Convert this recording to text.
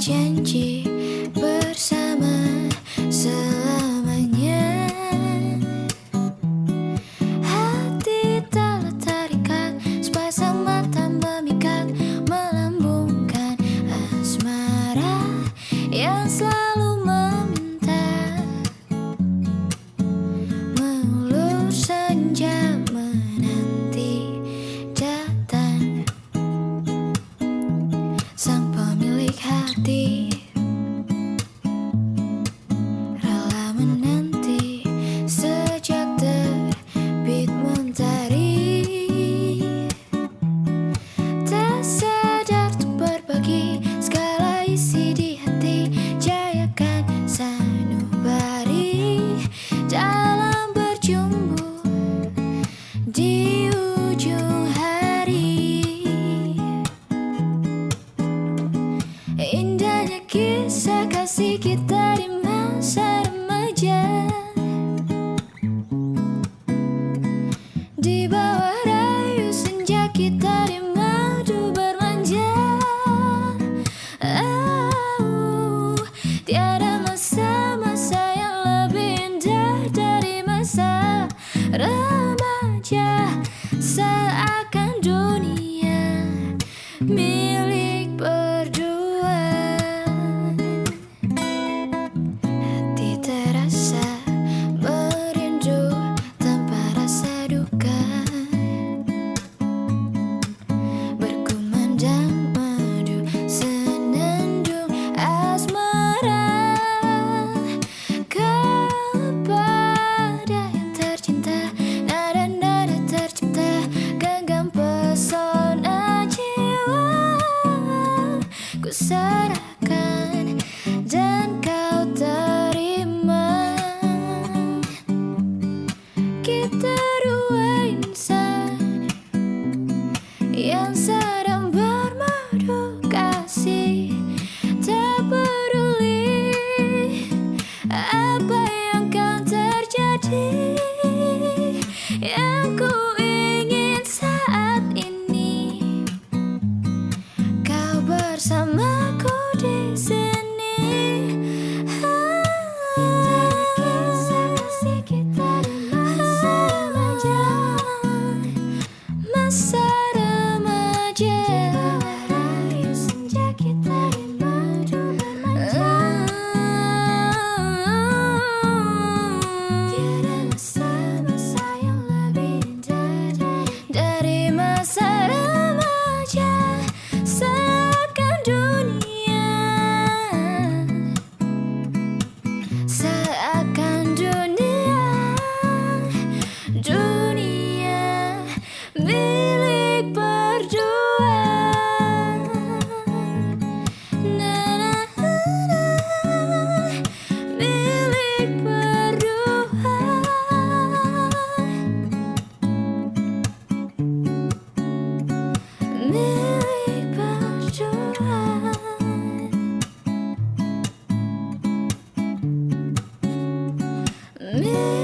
berjanji bersama selamanya. Hati telah terikat Sepasang mata memikat Melambungkan asmara Yang selalu Indahnya kisah kasih kita di masa remaja. Di bawah rayu senja kita di madu bermanja. Oh, Tiada masa-masa yang lebih indah dari masa remaja. Seakan but So. Me.